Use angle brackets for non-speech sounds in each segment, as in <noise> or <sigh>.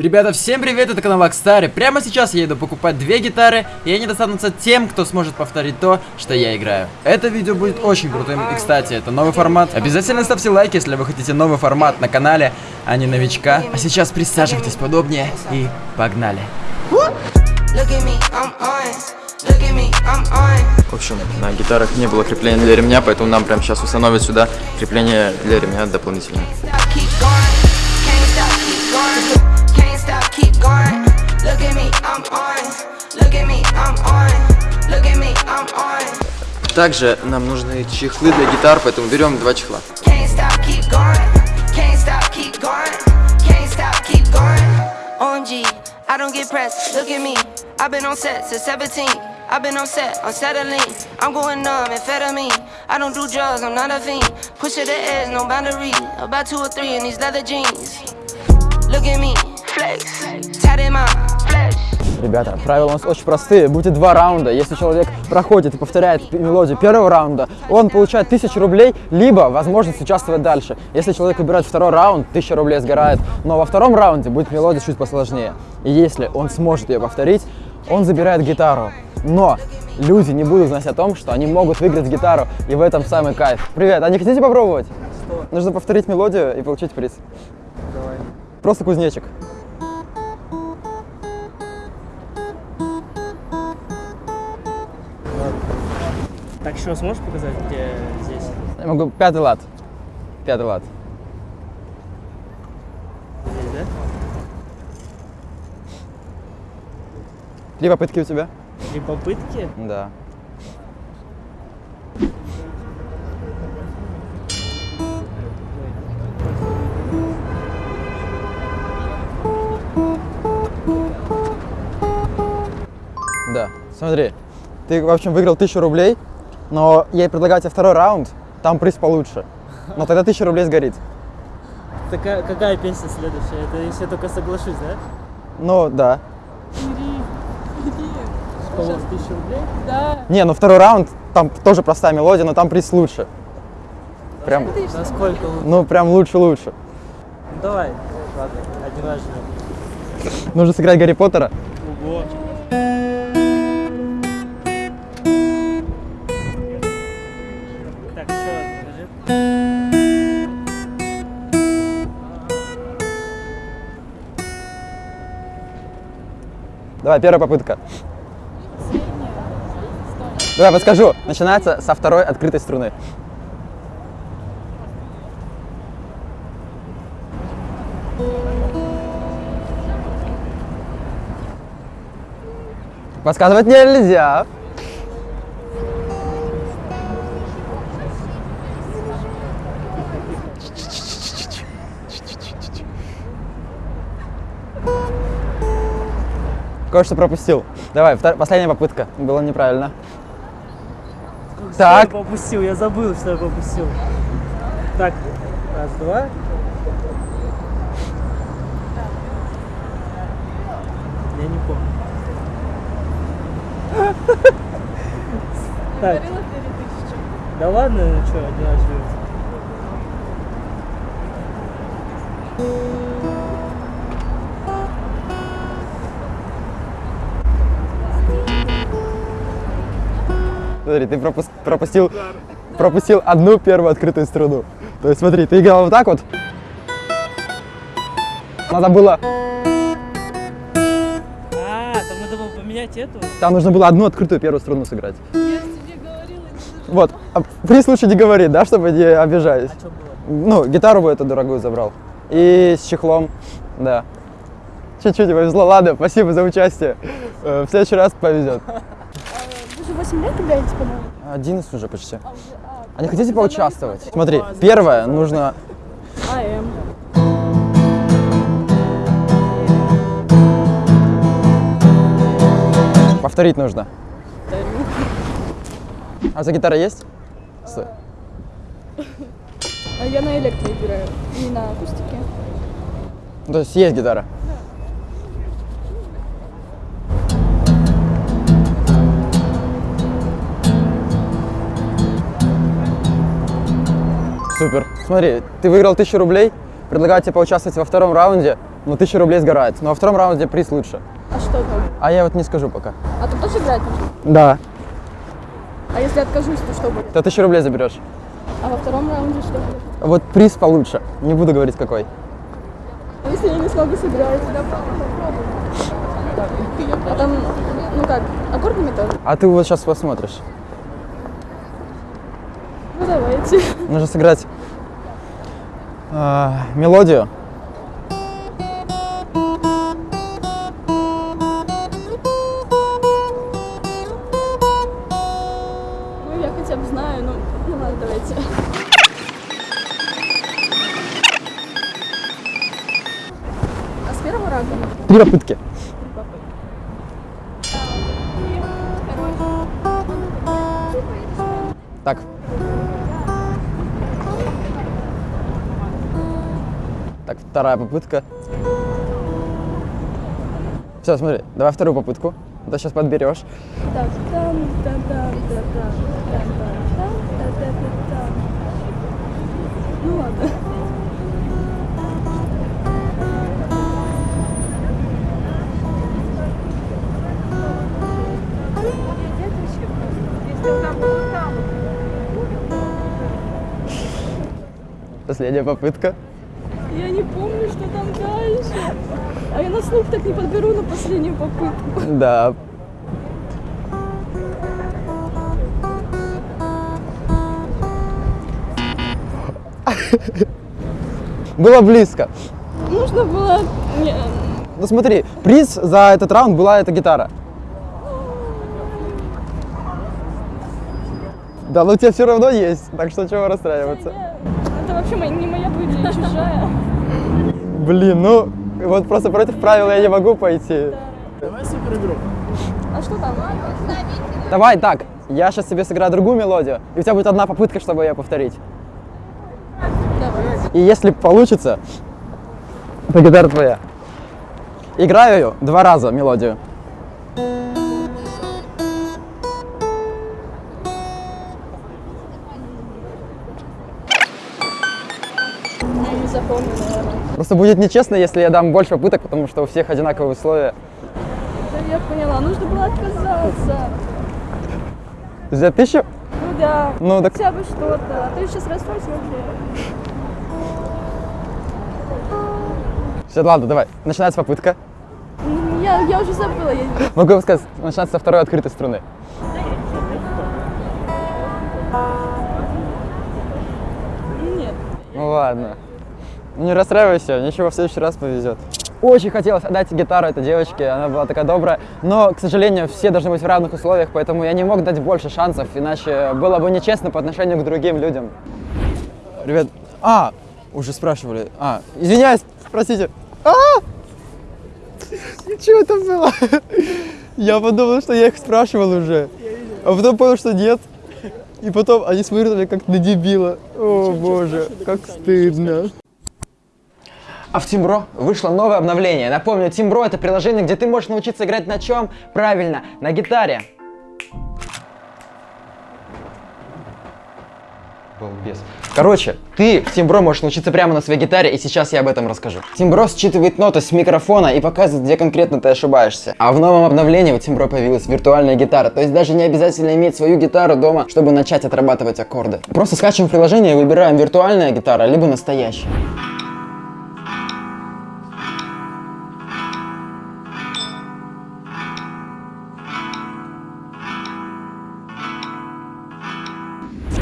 Ребята, всем привет, это канал Акстар, и прямо сейчас я иду покупать две гитары, и они достанутся тем, кто сможет повторить то, что я играю. Это видео будет очень крутым, и кстати, это новый формат. Обязательно ставьте лайк, если вы хотите новый формат на канале, а не новичка. А сейчас присаживайтесь подобнее, и погнали. В общем, на гитарах не было крепления для ремня, поэтому нам прямо сейчас установят сюда крепление для ремня дополнительное. Также нам нужны чехлы для гитар, поэтому берем два чехла. I don't get pressed, look at me. I've been on set since 17. I've been on set, unsettling. I'm going numb, amphetamine. I don't do drugs, I'm not a fiend. Push to the edge, no boundary. About two or three in these leather jeans. Look at me, flex, tatted my. Ребята, правила у нас очень простые. Будет два раунда. Если человек проходит и повторяет мелодию первого раунда, он получает 1000 рублей, либо возможность участвовать дальше. Если человек выбирает второй раунд, 1000 рублей сгорает. Но во втором раунде будет мелодия чуть посложнее. И если он сможет ее повторить, он забирает гитару. Но люди не будут знать о том, что они могут выиграть гитару, и в этом самый кайф. Привет, а не хотите попробовать? Что? Нужно повторить мелодию и получить приз. Давай. Просто кузнечик. Так, еще сможешь показать, где здесь? Я могу пятый лад. Пятый лад. Здесь, да? Три попытки у тебя? Три попытки? Да. Да, смотри, ты, в общем, выиграл тысячу рублей, но я предлагаю тебе второй раунд, там приз получше. Но тогда тысяча рублей сгорит. Такая, какая песня следующая? Это если я только соглашусь, да? Ну, да. Сколько? Тысяча рублей? Да. Не, ну второй раунд, там тоже простая мелодия, но там приз лучше. Прям, Насколько лучше? ну, прям лучше-лучше. Ну, давай. Ладно, один раз. Нужно сыграть Гарри Поттера. Ого. Давай, первая попытка. Давай, подскажу. Начинается со второй открытой струны. Подсказывать нельзя. Кое-что пропустил. Давай, втор- последняя попытка. Было неправильно. Так. Что я попустил? Я забыл, что я попустил. Так, раз, два. Я не помню. Так, Говорила 2000. да ладно, ну что, один раз Смотри, ты пропус- пропустил, пропустил одну первую открытую струну. То есть смотри, ты играл вот так вот. Надо было, А, там надо было поменять эту? там нужно было одну открытую первую струну сыграть. Я тебе говорила, не Вот, а при случае не говори, да, чтобы не обижались. А что было? Ну, гитару бы эту дорогую забрал. И с чехлом, да. Чуть-чуть повезло. Ладно, спасибо за участие. Э, В следующий раз повезет. Вы же 8 лет играете, по-моему? 11 уже почти. А, а, А не хотите поучаствовать? Смотри, первое, нужно... АМ. Повторить нужно. А за гитара есть? Стой. А я на электро играю, не на акустике. То есть есть гитара? Супер. Смотри, ты выиграл 1000 рублей, предлагаю тебе поучаствовать во втором раунде. но 1000 рублей сгорает. Но во втором раунде приз лучше. А что там? А я вот не скажу пока. А ты тоже играть будешь? Да. А если откажусь, то что будет? То 1000 рублей заберешь. А во втором раунде что будет? Вот приз получше. Не буду говорить какой. А если я не смогу сыграть? А там, ну как, аккордами тоже? А ты вот сейчас посмотришь. Ну давайте. <laughs> Нужно сыграть а, мелодию. Ну я хотя бы знаю, ну, ну ладно, давайте. А с первого раза? Три попытки. вторая попытка. Все, смотри, давай вторую попытку. Ты сейчас подберешь. Последняя попытка. Я не помню, что там дальше. А я на слух так не подберу на последнюю попытку. Да. Было близко. Нужно было... Ну смотри, приз за этот раунд была эта гитара. Да, но у тебя все равно есть, так что чего расстраиваться? это вообще не моя чужая. Блин, ну вот просто против правил я не могу пойти. Давай супер игру. А что там? Давай так, я сейчас себе сыграю другую мелодию, и у тебя будет одна попытка, чтобы ее повторить. Давай. И если получится, то гитара твоя. Играю ее два раза мелодию. Просто будет нечестно, если я дам больше попыток, потому что у всех одинаковые условия. Да я поняла, нужно было отказаться. За тысячу? Ну да. Ну так Хотя бы что-то. А то я сейчас расстроюсь вообще. все, ладно, давай. Начинается попытка. Я, я уже забыла. Я... Могу сказать, начинается со второй открытой струны. Нет. Ну ладно. Не расстраивайся, ничего, в следующий раз повезет. Очень хотелось отдать гитару этой девочке, она была такая добрая, но, к сожалению, все должны быть в равных условиях, поэтому я не мог дать больше шансов, иначе было бы нечестно по отношению к другим людям. Ребят, а, уже спрашивали, а, извиняюсь, простите. А! Что это было? Я подумал, что я их спрашивал уже, а потом понял, что нет. И потом они меня как на дебила. О боже, как стыдно. А в Тимбро вышло новое обновление. Напомню, Тимбро это приложение, где ты можешь научиться играть на чем? Правильно, на гитаре. Балбес. Короче, ты в Тимбро можешь научиться прямо на своей гитаре, и сейчас я об этом расскажу. Тимбро считывает ноты с микрофона и показывает, где конкретно ты ошибаешься. А в новом обновлении у Тимбро появилась виртуальная гитара, то есть даже не обязательно иметь свою гитару дома, чтобы начать отрабатывать аккорды. Просто скачиваем приложение и выбираем виртуальная гитара, либо настоящая.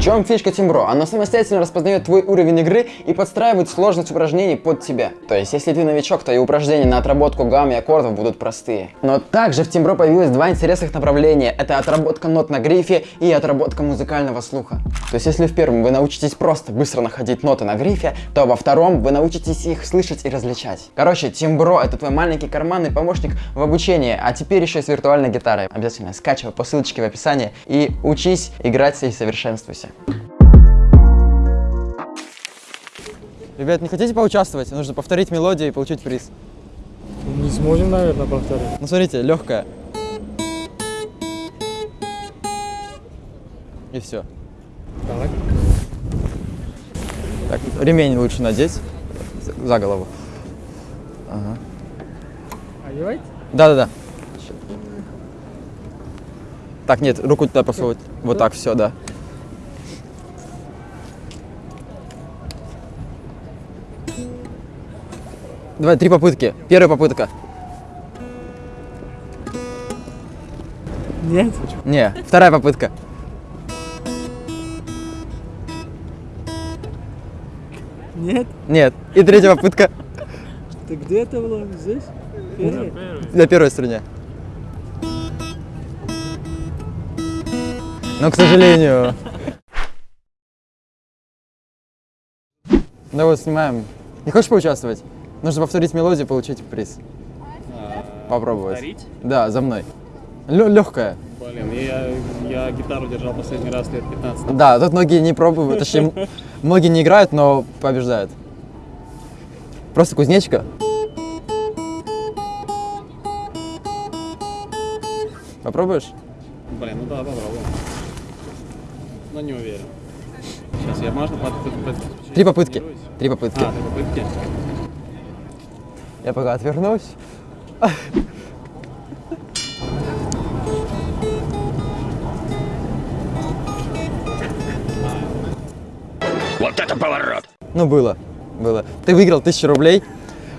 Чем фишка Тимбро? Оно самостоятельно распознает твой уровень игры и подстраивает сложность упражнений под тебя. То есть, если ты новичок, то и упражнения на отработку гамм и аккордов будут простые. Но также в Тимбро появилось два интересных направления. Это отработка нот на грифе и отработка музыкального слуха. То есть, если в первом вы научитесь просто быстро находить ноты на грифе, то во втором вы научитесь их слышать и различать. Короче, Тимбро это твой маленький карманный помощник в обучении, а теперь еще и с виртуальной гитарой. Обязательно скачивай по ссылочке в описании и учись играть и совершенствуйся. Ребят, не хотите поучаствовать? Нужно повторить мелодию и получить приз. Не сможем, наверное, повторить. Ну смотрите, легкая. И все. Давай. Так, ремень лучше надеть за- голову. Одевайте. Да-да-да. Так, нет, руку туда просовывать. Вот так, все, да. Давай, три попытки. Первая попытка. Нет. Не, вторая попытка. Нет. Нет. И третья попытка Ты где это было? Здесь? Первый? на первой струне. Но, к сожалению... Ну вот, снимаем. Не хочешь поучаствовать? Нужно повторить мелодию, получить приз. Попробовать. Повторить? Да, за мной. легкая. Блин, я, я гитару держал последний раз лет 15 назад. Да, тут многие не пробуют, точнее, <laughs> многие не играют, но побеждают. Просто кузнечика. Попробуешь? Блин, ну да, попробуем. Но не уверен. Сейчас я можно под, под- под- Три попытки. Три попытки. А, три попытки. Я пока отвернусь. Вот это поворот! Ну, было. Было. Ты выиграл тысячу рублей.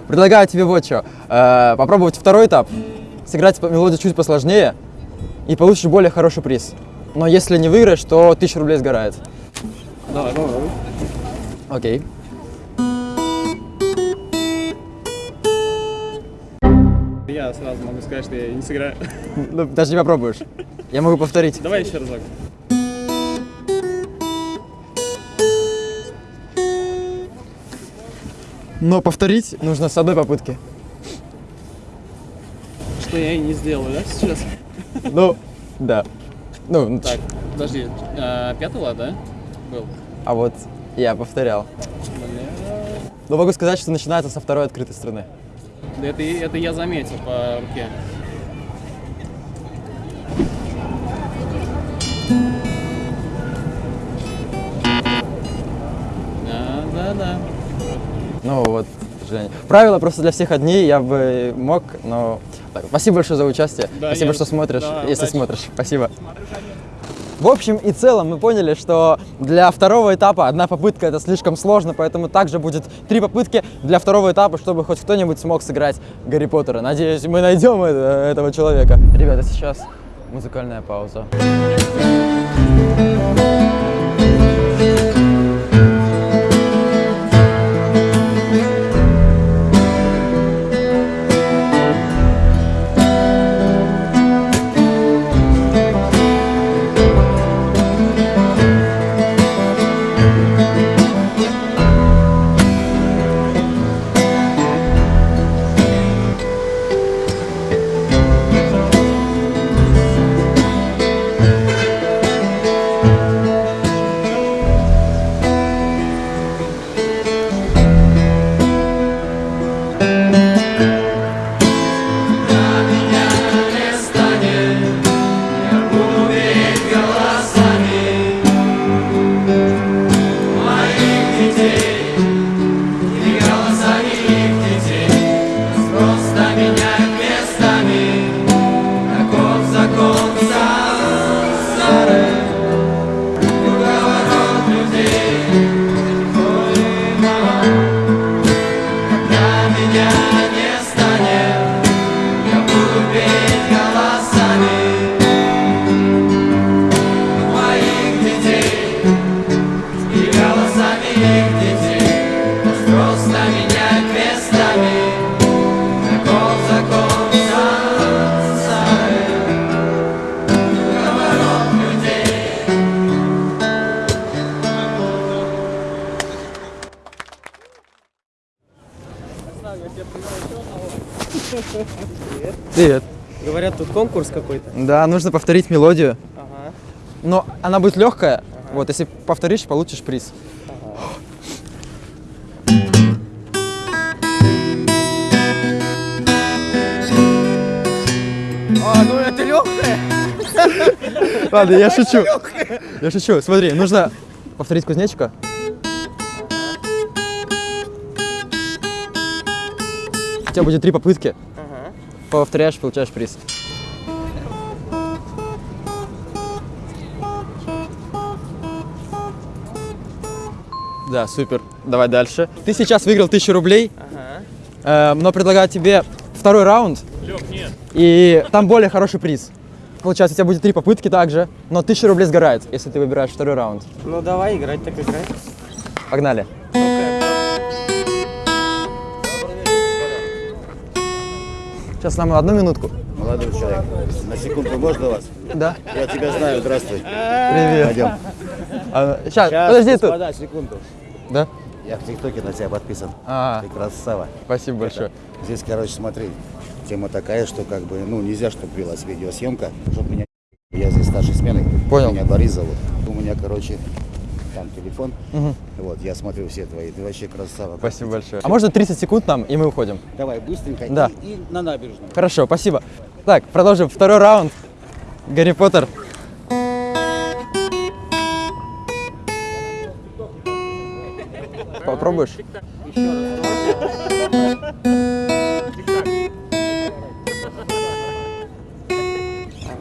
Предлагаю тебе вот что. Э, попробовать второй этап. Сыграть мелодию чуть посложнее. И получишь более хороший приз. Но если не выиграешь, то тысяча рублей сгорает. Давай, попробуй. Окей. Я сразу могу сказать, что я не сыграю. <laughs> Ну, даже не попробуешь. Я могу повторить. Давай еще разок. Но повторить нужно с одной попытки. Что я и не сделаю, да, сейчас? Ну, да. Ну, Так, подожди. а, пятый лад, да? Был. а вот я повторял. Бля. Но могу сказать, что начинается со второй открытой струны. Да это, это я заметил по руке. Да, да, да. Ну вот, сожалению. Правила просто для всех одни, я бы мог, но... Так, спасибо большое за участие. Да, спасибо, я- что смотришь, да, если удачи. смотришь. Спасибо. В общем и целом мы поняли, что для второго этапа одна попытка это слишком сложно, поэтому также будет три попытки для второго этапа, чтобы хоть кто-нибудь смог сыграть Гарри Поттера. Надеюсь, мы найдем это- этого человека. Ребята, сейчас музыкальная пауза. Привет. Говорят, тут конкурс какой-то. Да, нужно повторить мелодию. Ага. Но она будет легкая. Вот, если повторишь, получишь приз. А, ну это легкая. <laughs> Ладно, я <laughs> шучу. Я шучу. Смотри, нужно повторить кузнечика. У тебя будет три попытки. Повторяешь, получаешь приз. Да, супер. Давай дальше. Ты сейчас выиграл 1000 рублей, э, но предлагаю тебе второй раунд. И там более хороший приз. Получается, у тебя будет три попытки также, но 1000 рублей сгорает, если ты выбираешь второй раунд. Ну давай, играть так играть. Погнали. Сейчас нам одну минутку. Молодой человек, на секунду можно вас? Да. Я тебя знаю, здравствуй. Привет. Пойдем. сейчас, подожди тут. господа, секунду. Да? Я в ТикТоке на тебя подписан. А, Ты красава. спасибо большое. Здесь, короче, смотри, тема такая, что как бы, ну, нельзя, чтобы велась видеосъемка, чтобы меня... Я здесь старшей смены. Понял. Меня Борис зовут. У меня, короче, там телефон. Вот, я смотрю все твои. Ты вообще красава. Спасибо большое. А можно 30 секунд нам, и мы уходим? Давай, быстренько. Да. И, и на набережную. Хорошо, спасибо. Так, продолжим. Второй раунд. Гарри Поттер. Попробуешь?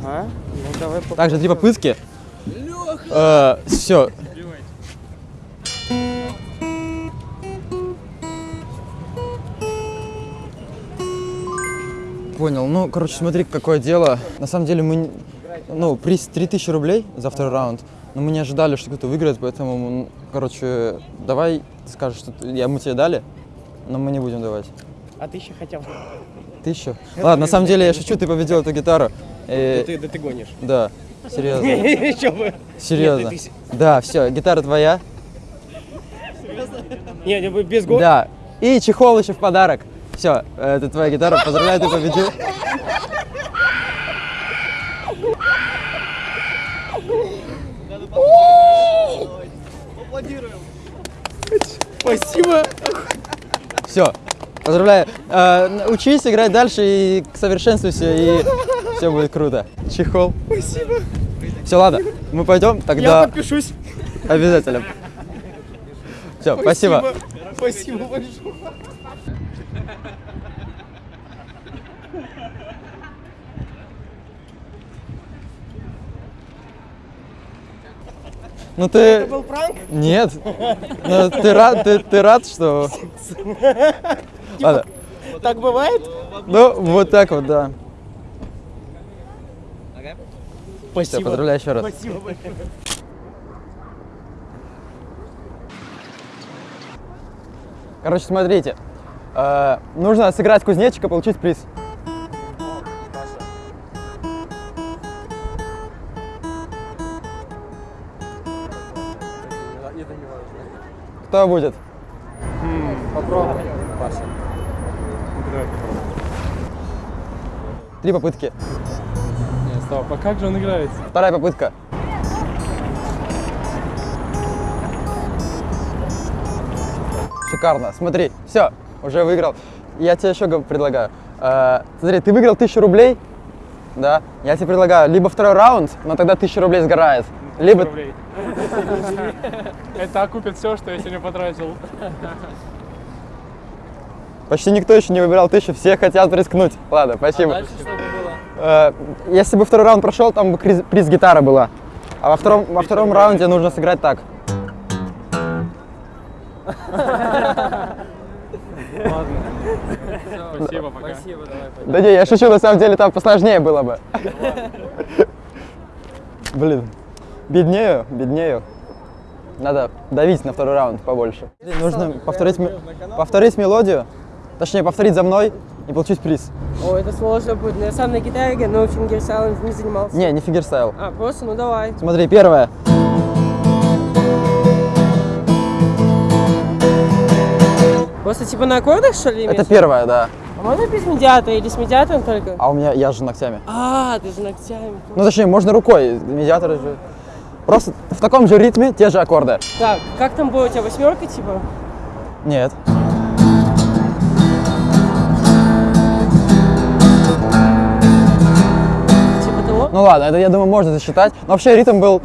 Ага. Ну давай. Также три попытки. все. Понял. Ну, короче, смотри, какое дело. На самом деле мы... Ну, приз 3000 рублей за второй раунд. Но мы не ожидали, что кто-то выиграет, поэтому, ну, короче, давай ты скажешь, что ты- я, мы тебе дали, но мы не будем давать. А ты еще хотел. Тысячу? <laughs> Ладно, на самом деле я шучу, ты победил эту гитару. Э, Ты, да ты гонишь. Да, серьезно. <laughs> Еще. Серьезно. Ты- Да, все, гитара твоя. Не, не, без гон. Да. И чехол еще в подарок. Все, это твоя гитара. Поздравляю, ты победил. Спасибо. Все, поздравляю. Э, учись играть дальше и совершенствуйся, и все будет круто. Чехол. Спасибо. Все, ладно, мы пойдем Я тогда подпишусь. обязательно. Все, спасибо. Спасибо большое. Ну ты... Был пранк? Нет. Ну, ты рад, ты, ты рад, что... Ладно. Так бывает? Ну, вот так вот, да. Все, Спасибо. поздравляю еще раз. Спасибо большое. Короче, смотрите. Э, нужно сыграть кузнечика, получить приз. Кто будет? Три попытки. Не, стоп, а как же он играет? Вторая попытка. Шикарно. Смотри, все, уже выиграл. Я тебе еще предлагаю. Э, смотри, ты выиграл 1000 рублей, да? Я тебе предлагаю либо второй раунд, но тогда 1000 рублей сгорает. Либо... Рублей. <laughs> Это окупит все, что я сегодня потратил. Почти никто еще не выбирал 1000, все хотят рискнуть. Ладно, спасибо. Дальше что бы было? Э, если бы второй раунд прошел, там бы приз гитара была. А во втором, во втором раунде нужно сыграть так. Спасибо, пока. Спасибо, давай. Да не, я шучу, на самом деле там посложнее было бы. Блин, беднею, беднею. Надо давить на второй раунд побольше. Нужно повторить, повторить мелодию, точнее повторить за мной и получить приз. О, это сложно будет. Но я сам на гитаре, но фингерстайлом не занимался. Не, не фингерстайл. А, просто, ну давай. Смотри, первое. Просто типа на аккордах, что ли, Это первое, да. А можно без медиатора или с медиатором только? А у меня, я же ногтями. А, ты же ногтями. Ну, точнее, можно рукой, медиаторы же. Просто в таком же ритме те же аккорды. Так, как там было у тебя восьмерка, типа? Нет. Типа того? Ну ладно, это, я думаю, можно засчитать. Но вообще ритм был...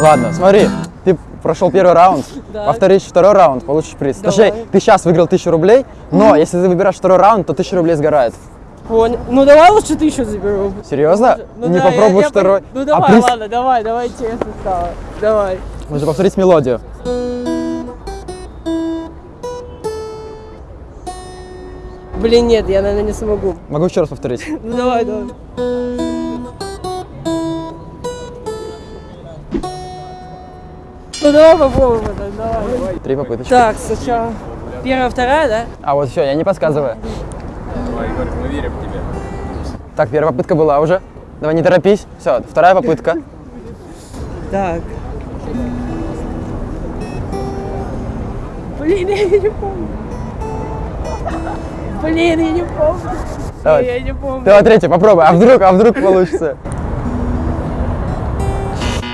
Ладно, смотри, ты прошел первый раунд, Да. повторишь второй раунд, получишь приз. Давай. Точнее, ты сейчас выиграл 1000 рублей, но если ты выбираешь второй раунд, то 1000 рублей сгорает. Понял. Ну давай лучше тысячу заберу. Серьезно? Ну Не да, я второй? Ну а давай, приз? ладно, давай, давай честно стало. Давай. Нужно повторить мелодию. Блин, нет, я, наверное, не смогу. Могу еще раз повторить. <laughs> Ну давай, давай. Ну давай попробуем это, давай. Три попыточки. Так, сначала первая, вторая, да? А вот все, я не подсказываю. Давай, Егор, мы верим в тебя. Так, первая попытка была уже. Давай, не торопись. Все, вторая попытка. Так. Блин, я не помню. Блин, я не помню. Давай. Я не помню. Давай, третья, попробуй. А вдруг, а вдруг получится?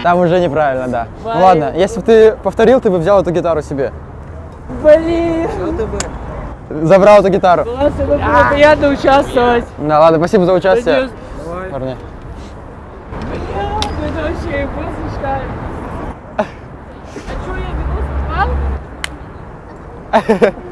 Там уже неправильно, да. Ну ладно, если бы ты повторил, ты бы взял эту гитару себе. Блин. Забрал эту гитару. Классно, было приятно участвовать. Да, ладно, спасибо за участие. Надеюсь, Парни. ну, Это вообще просто считаю. А что, я видос попал? <laughs>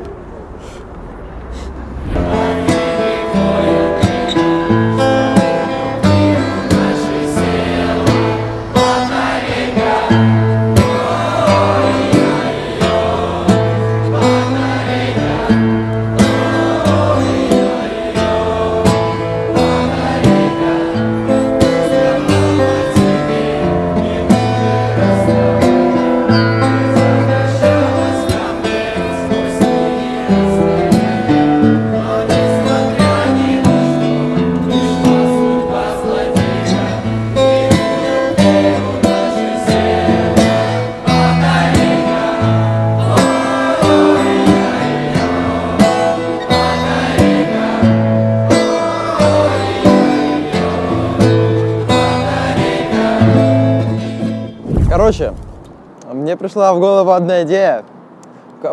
пришла в голову одна идея.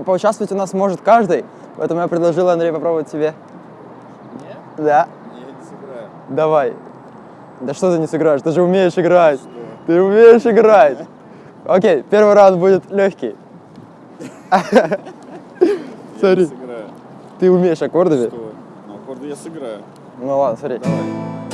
Поучаствовать у нас может каждый, поэтому я предложил Андрей попробовать тебе. Да. Я не сыграю. Давай. Да что ты не сыграешь? Ты же умеешь играть. Ты умеешь играть. <laughs> Окей, первый раунд будет легкий. <laughs> Смотри, ты умеешь аккордами? Что? Ну, аккорды я сыграю. Ну ладно, смотри. Еще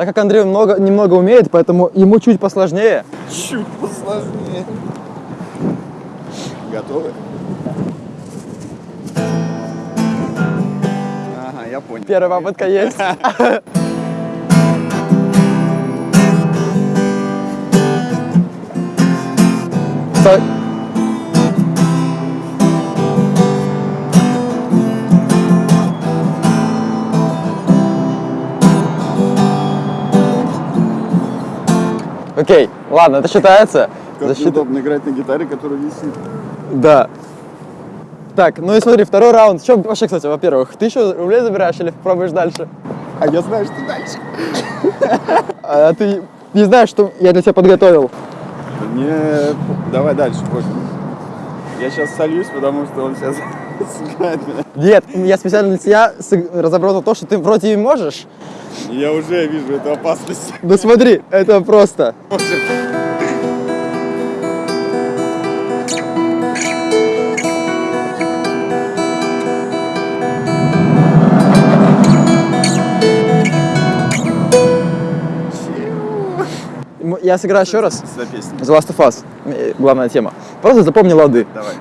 Так как Андрей много, немного умеет, поэтому ему чуть посложнее. Чуть посложнее. Готовы? Ага, я понял. Первая попытка есть. <laughs> Стой. Ладно, это считается. Как Защита- неудобно играть на гитаре, которая висит. Да. Так, ну и смотри, второй раунд. Что вообще, кстати, во-первых, тысячу рублей забираешь или пробуешь дальше? А я знаю, что дальше. А ты не знаешь, что я для тебя подготовил? Не, давай дальше, пофиг. Я сейчас сольюсь, потому что он сейчас сыграет меня. Нет, я специально для тебя разобрал то, что ты вроде и можешь. Я уже вижу эту опасность. Да смотри, это просто. М- Я сыграю еще раз. За песню. The Last of Us. Э, Главная тема. Просто запомни лады. Давай.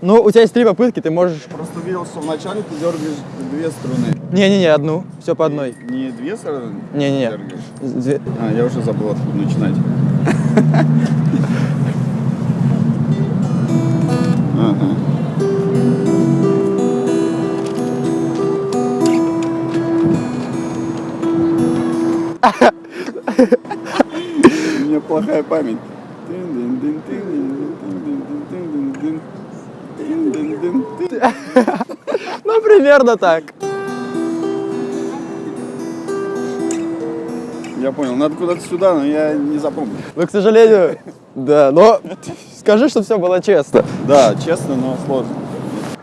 Ну, у тебя есть три попытки, ты можешь... Просто видел, что вначале ты дергаешь две струны. Не-не-не, одну. Все по одной. Не две струны Не-не-не. Две- А, я уже забыл, откуда начинать. Ага. У меня плохая память. Ну, примерно так. Я понял, надо куда-то сюда, но я не запомнил. Ну, к сожалению, да, но скажи, что все было честно. Да, честно, но сложно.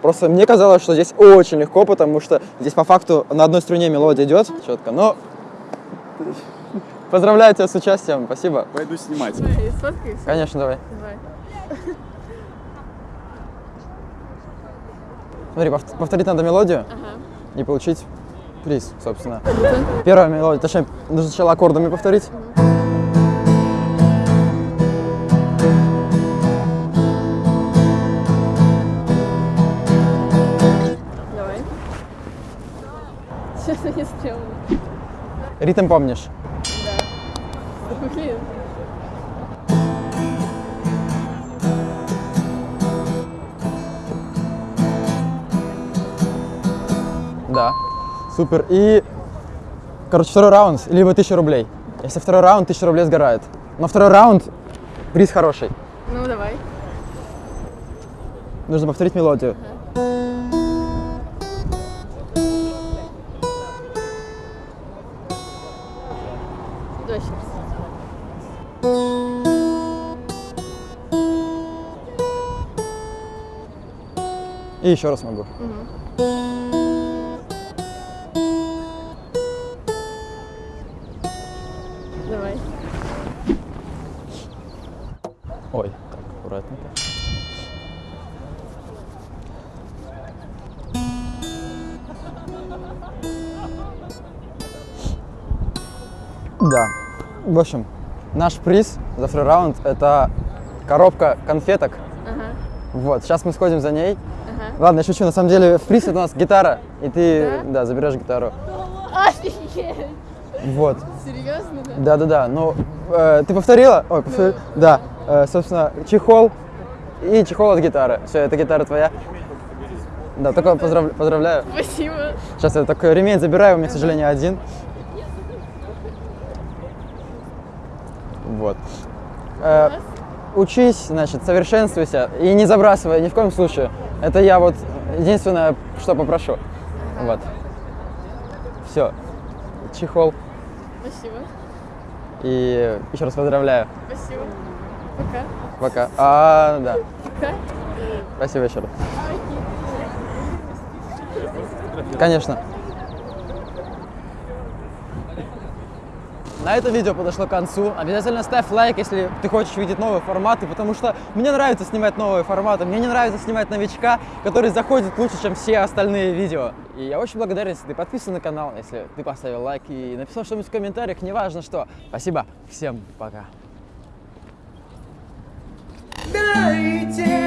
Просто мне казалось, что здесь очень легко, потому что здесь по факту на одной струне мелодия идет четко, но поздравляю тебя с участием, спасибо. Пойду снимать. Конечно, давай. Давай. Смотри, повт- повторить надо мелодию Ага. и получить приз, собственно. Первая мелодия, точнее, нужно сначала аккордами повторить. Давай. Честно, не стрёмно. Ритм помнишь? Блин. Да. Супер. И, короче, второй раунд, либо 1000 рублей. Если второй раунд, 1000 рублей сгорает. Но второй раунд, приз хороший. Ну, давай. Нужно повторить мелодию. И еще раз могу. Давай. Да. В общем, наш приз за второй раунд – это коробка конфеток. Ага. Вот, сейчас мы сходим за ней. Ага. Ладно, я шучу, на самом деле в приз это у нас гитара, и ты, Да? да, заберешь гитару. Офигеть! Вот. Серьезно, да? Да-да-да, ну, э, ты повторила? Ой, повторила? Да, Э, собственно, чехол и чехол от гитары. Все, эта гитара твоя. Да, только поздрав- поздравляю. Спасибо. Сейчас я такой ремень забираю, у меня, к сожалению, один. Вот. Э, учись, значит, совершенствуйся и не забрасывай ни в коем случае. Это я вот единственное, что попрошу. Вот. Все. Чехол. Спасибо. И еще раз поздравляю. Спасибо. Пока. Пока. А, да. Пока. Спасибо еще раз. Конечно. На это видео подошло к концу. Обязательно ставь лайк, если ты хочешь видеть новые форматы, потому что мне нравится снимать новые форматы. Мне не нравится снимать новичка, который заходит лучше, чем все остальные видео. И я очень благодарен, если ты подписан на канал, если ты поставил лайк и написал что-нибудь в комментариях, неважно что. Спасибо. Всем пока. Day